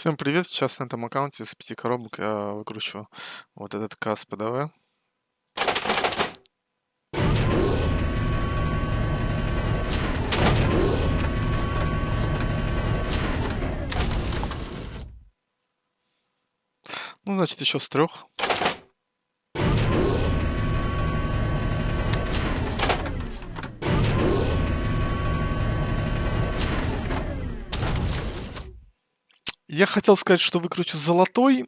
Всем привет! Сейчас на этом аккаунте с пяти коробок я выкручу вот этот касс ПДВ. Ну, значит, еще с трех. Я хотел сказать, что выкручу золотой,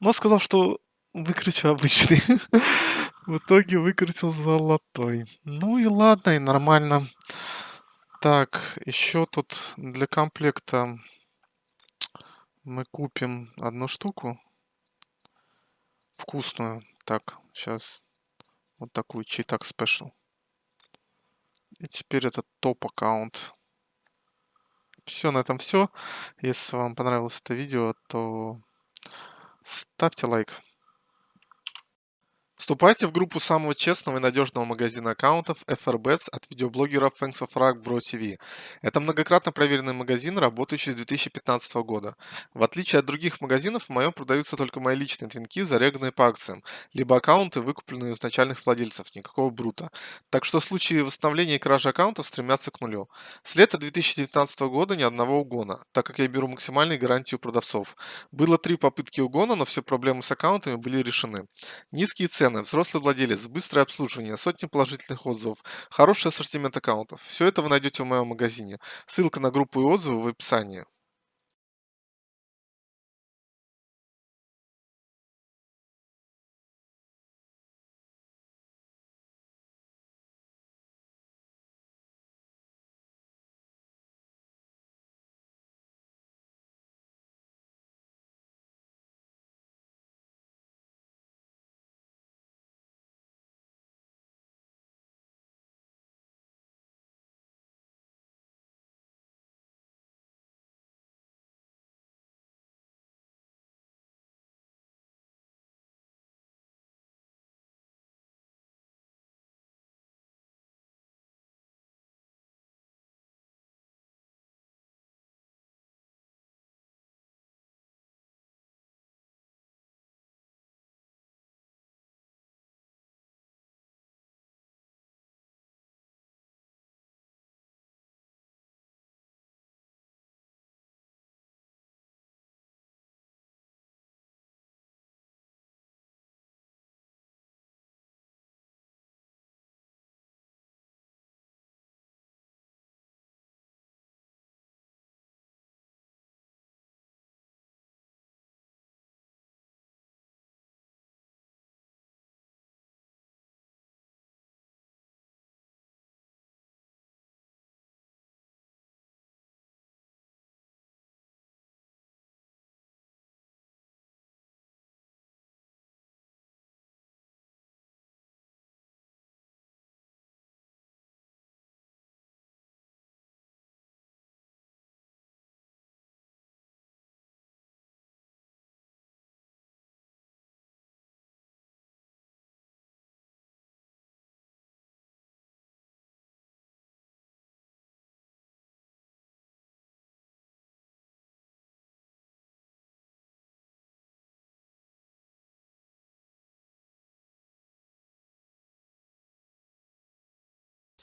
но сказал, что выкручу обычный. В итоге выкрутил золотой. Ну и ладно, и нормально. Так, еще тут для комплекта мы купим одну штуку. Вкусную. Так, сейчас. Вот такую читак спешл. И теперь это топ аккаунт. Все, на этом все. Если вам понравилось это видео, то ставьте лайк. Вступайте в группу самого честного и надежного магазина аккаунтов FRBets от видеоблогеров Thanks of Rock Bro TV. Это многократно проверенный магазин, работающий с 2015 года. В отличие от других магазинов, в моем продаются только мои личные твинки, заряганные по акциям, либо аккаунты, выкупленные у изначальных владельцев, никакого брута. Так что случаи восстановления и кражи аккаунтов стремятся к нулю. С лета 2019 года ни одного угона, так как я беру максимальные гарантии у продавцов. Было три попытки угона, но все проблемы с аккаунтами были решены. Низкие цены цены, взрослый владелец, быстрое обслуживание, сотни положительных отзывов, хороший ассортимент аккаунтов. Все это вы найдете в моем магазине. Ссылка на группу и отзывы в описании.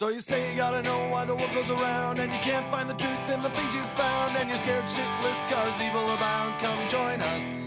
So you say you gotta know why the world goes around And you can't find the truth in the things you've found And you're scared shitless cause evil abounds. Come join us